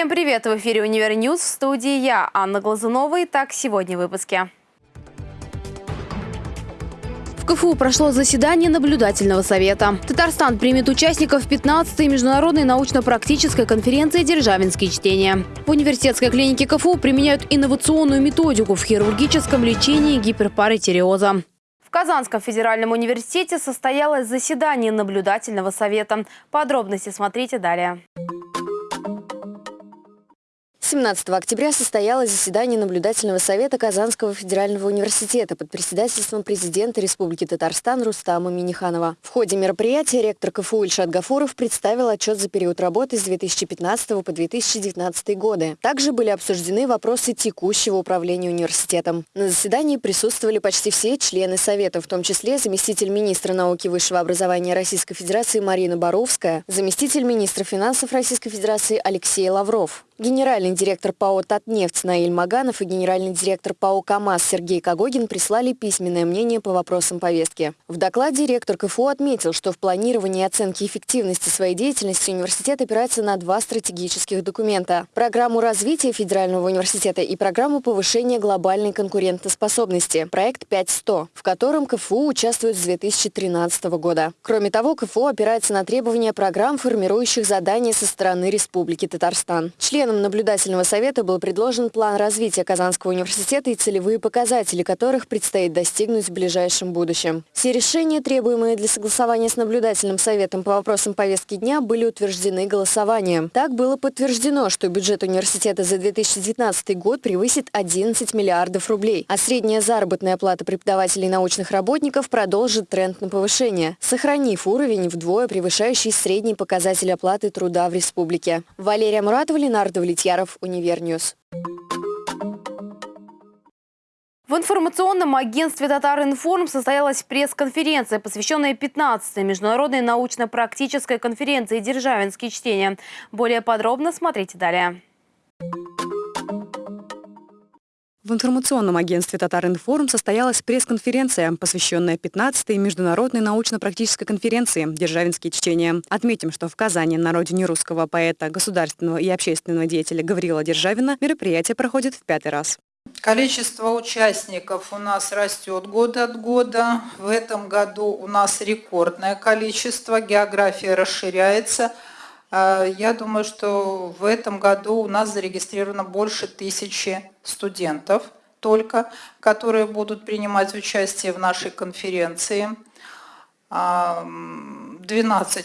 Всем привет! В эфире «Универ News» в студии я, Анна Глазунова. Итак, сегодня в выпуске. В КФУ прошло заседание наблюдательного совета. Татарстан примет участников 15-й международной научно-практической конференции «Державинские чтения». В университетской клинике КФУ применяют инновационную методику в хирургическом лечении гиперпаратиреоза. В Казанском федеральном университете состоялось заседание наблюдательного совета. Подробности смотрите далее. 17 октября состоялось заседание наблюдательного совета Казанского федерального университета под председательством президента Республики Татарстан Рустама Миниханова. В ходе мероприятия ректор КФУ Ильшат Гафуров представил отчет за период работы с 2015 по 2019 годы. Также были обсуждены вопросы текущего управления университетом. На заседании присутствовали почти все члены совета, в том числе заместитель министра науки и высшего образования Российской Федерации Марина Боровская, заместитель министра финансов Российской Федерации Алексей Лавров, генеральный директор ПАО «Татнефть» Наиль Маганов и генеральный директор ПАО «КамАЗ» Сергей Когогин прислали письменное мнение по вопросам повестки. В докладе ректор КФУ отметил, что в планировании и оценке эффективности своей деятельности университет опирается на два стратегических документа – программу развития федерального университета и программу повышения глобальной конкурентоспособности – проект 5100, в котором КФУ участвует с 2013 года. Кроме того, КФУ опирается на требования программ, формирующих задания со стороны Республики Татарстан. Членам наблюдательного совета был предложен план развития Казанского университета и целевые показатели которых предстоит достигнуть в ближайшем будущем. Все решения, требуемые для согласования с наблюдательным советом по вопросам повестки дня, были утверждены голосованием. Так было подтверждено, что бюджет университета за 2019 год превысит 11 миллиардов рублей, а средняя заработная плата преподавателей и научных работников продолжит тренд на повышение, сохранив уровень вдвое превышающий средний показатель оплаты труда в республике. Валерия Муратова, Ленар Давлетьяров, Универ News. В информационном агентстве «Татаринформ» состоялась пресс-конференция, посвященная 15-й международной научно-практической конференции «Державинские чтения». Более подробно смотрите далее. В информационном агентстве «Татаринформ» состоялась пресс-конференция, посвященная 15-й международной научно-практической конференции «Державинские чтения». Отметим, что в Казани на родине русского поэта, государственного и общественного деятеля Гаврила Державина мероприятие проходит в пятый раз. Количество участников у нас растет год от года. В этом году у нас рекордное количество, география расширяется – а, я думаю, что в этом году у нас зарегистрировано больше тысячи студентов только, которые будут принимать участие в нашей конференции. 12 а,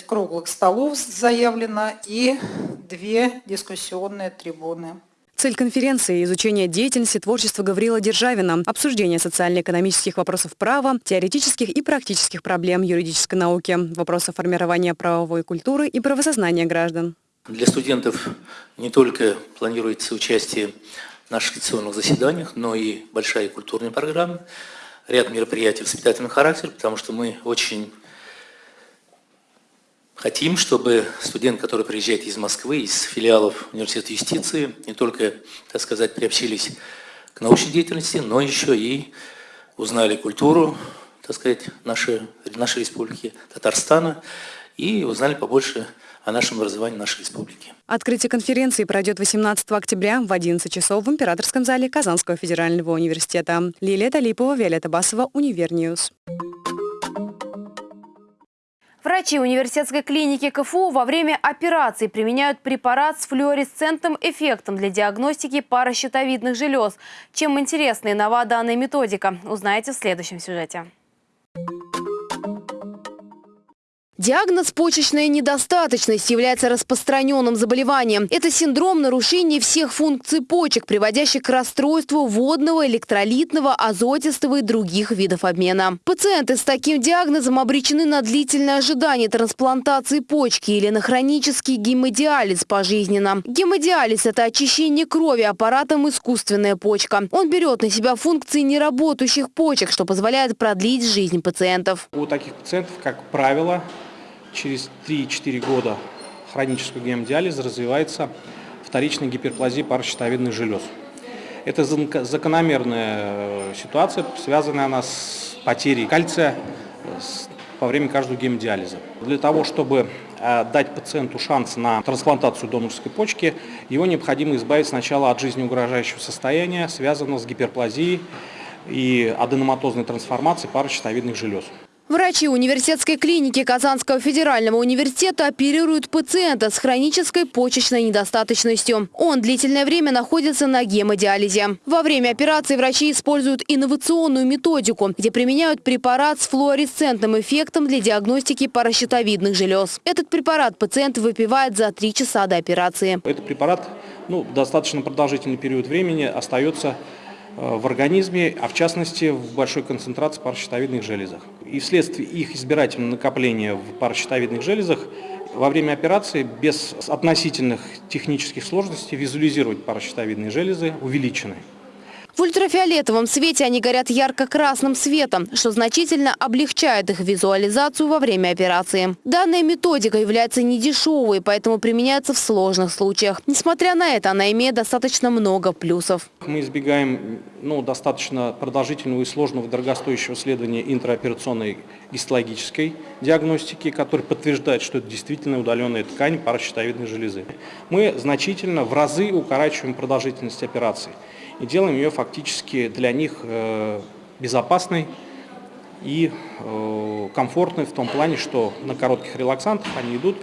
круглых столов заявлено и две дискуссионные трибуны. Цель конференции – изучение деятельности творчества Гаврила Державина, обсуждение социально-экономических вопросов права, теоретических и практических проблем юридической науки, вопросов формирования правовой культуры и правосознания граждан. Для студентов не только планируется участие наших лекционных заседаниях, но и большая культурная программа, ряд мероприятий воспитательного характера, потому что мы очень Хотим, чтобы студент, который приезжает из Москвы, из филиалов Университета юстиции, не только, так сказать, приобщились к научной деятельности, но еще и узнали культуру, так сказать, нашей, нашей республики, Татарстана, и узнали побольше о нашем образовании нашей республики. Открытие конференции пройдет 18 октября в 11 часов в Императорском зале Казанского федерального университета. Лилия Талипова, Виолетта Басова, Универ News. Врачи университетской клиники КФУ во время операции применяют препарат с флуоресцентным эффектом для диагностики паращитовидных желез. Чем интересна и нова данная методика, узнаете в следующем сюжете. Диагноз почечная недостаточность является распространенным заболеванием. Это синдром нарушения всех функций почек, приводящий к расстройству водного, электролитного, азотистого и других видов обмена. Пациенты с таким диагнозом обречены на длительное ожидание трансплантации почки или на хронический гемодиализ пожизненно. Гемодиализ – это очищение крови аппаратом искусственная почка. Он берет на себя функции неработающих почек, что позволяет продлить жизнь пациентов. У таких пациентов, как правило, через 3-4 года хронического гемодиализа развивается вторичная гиперплазия паращитовидных желез. Это закономерная э, ситуация, связанная она с потерей кальция, с во время каждого гемодиализа. Для того, чтобы э, дать пациенту шанс на трансплантацию донорской почки, его необходимо избавить сначала от жизнеугрожающего состояния, связанного с гиперплазией и аденоматозной трансформацией паращитовидных желез. Врачи университетской клиники Казанского федерального университета оперируют пациента с хронической почечной недостаточностью. Он длительное время находится на гемодиализе. Во время операции врачи используют инновационную методику, где применяют препарат с флуоресцентным эффектом для диагностики паращитовидных желез. Этот препарат пациент выпивает за три часа до операции. Этот препарат ну, достаточно продолжительный период времени остается в организме, а в частности в большой концентрации паращитовидных железах. И вследствие их избирательного накопления в паращитовидных железах во время операции без относительных технических сложностей визуализировать паращитовидные железы увеличены. В ультрафиолетовом свете они горят ярко-красным светом, что значительно облегчает их визуализацию во время операции. Данная методика является недешевой, поэтому применяется в сложных случаях. Несмотря на это, она имеет достаточно много плюсов. Мы избегаем ну, достаточно продолжительного и сложного дорогостоящего исследования интраоперационной гистологической диагностики, который подтверждает, что это действительно удаленная ткань паращитовидной железы. Мы значительно в разы укорачиваем продолжительность операции и делаем ее фактически для них э, безопасной и э, комфортной в том плане, что на коротких релаксантах они идут,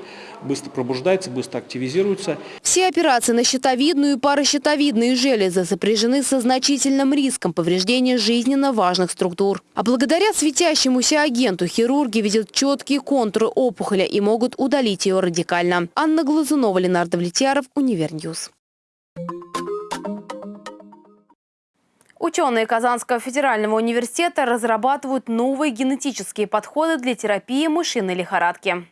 быстро пробуждаются, быстро активизируются. Все операции на щитовидную и паращитовидные железы сопряжены со значительным риском повреждения жизненно важных структур. А благодаря светящемуся агенту хирурги видят четкие контуры опухоли и могут удалить ее радикально. Анна Глазунова, Ленар Давлетьяров, Универ News. Ученые Казанского федерального университета разрабатывают новые генетические подходы для терапии мышиной лихорадки.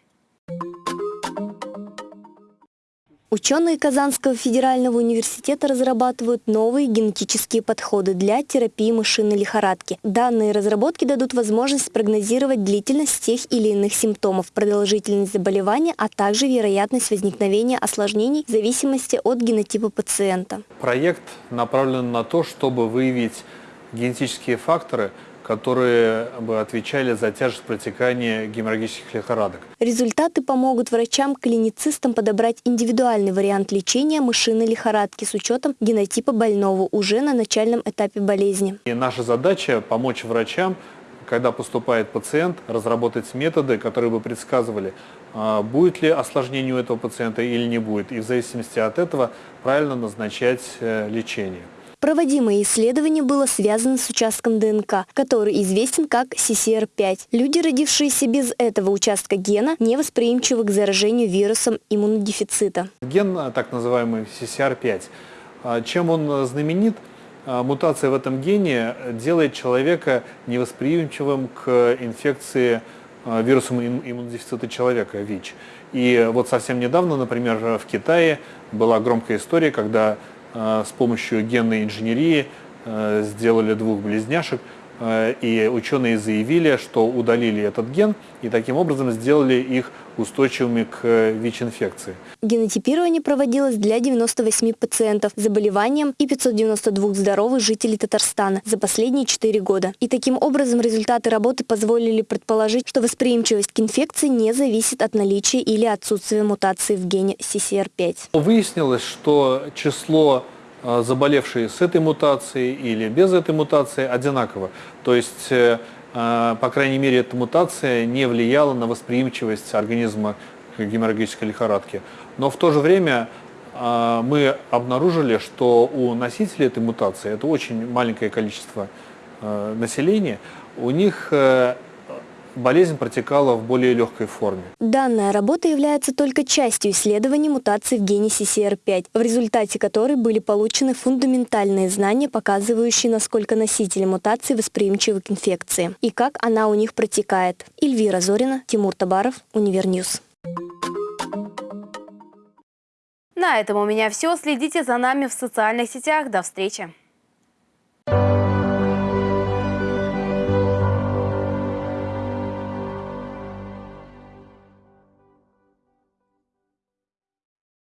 Ученые Казанского федерального университета разрабатывают новые генетические подходы для терапии мышиной лихорадки. Данные разработки дадут возможность прогнозировать длительность тех или иных симптомов, продолжительность заболевания, а также вероятность возникновения осложнений в зависимости от генотипа пациента. Проект направлен на то, чтобы выявить генетические факторы, которые бы отвечали за тяжесть протекания геморрагических лихорадок. Результаты помогут врачам-клиницистам подобрать индивидуальный вариант лечения мышиной лихорадки с учетом генотипа больного уже на начальном этапе болезни. И наша задача помочь врачам когда поступает пациент, разработать методы, которые бы предсказывали, а, будет ли осложнение у этого пациента или не будет, и в зависимости от этого правильно назначать э, лечение. Проводимое исследование было связано с участком ДНК, который известен как CCR5. Люди, родившиеся без этого участка гена, не восприимчивы к заражению вирусом иммунодефицита. Ген, а, так называемый CCR5, а, чем он знаменит? А, мутация в этом гене делает человека невосприимчивым к инфекции вирусом иммунодефицита человека, ВИЧ. И вот совсем недавно, например, в Китае была громкая история, когда Э, с помощью генной инженерии э, сделали двух близняшек, э, и ученые заявили, что удалили этот ген и таким образом сделали их устойчивыми к ВИЧ-инфекции. Генотипирование проводилось для 98 пациентов с заболеванием и 592 здоровых жителей Татарстана за последние 4 года. И таким образом результаты работы позволили предположить, что восприимчивость к инфекции не зависит от наличия или отсутствия мутации в гене CCR5. Выяснилось, что число заболевшие с этой мутацией или без этой мутации одинаково. То есть э, а, по крайней мере, эта мутация не влияла на восприимчивость организма к геморрагической лихорадке. Но в то же время мы обнаружили, что у носителей этой мутации, это очень маленькое количество населения, у них э, болезнь протекала в более легкой форме. Данная работа является только частью исследований мутаций в гене CCR5, в результате которой были получены фундаментальные знания, показывающие, насколько носители мутации восприимчивы к инфекции и как она у них протекает. Эльвира Зорина, Тимур Табаров, Универ News. На этом у меня все. Следите за нами в социальных сетях. До встречи.